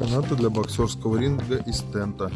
Канаты для боксерского ринга из тента.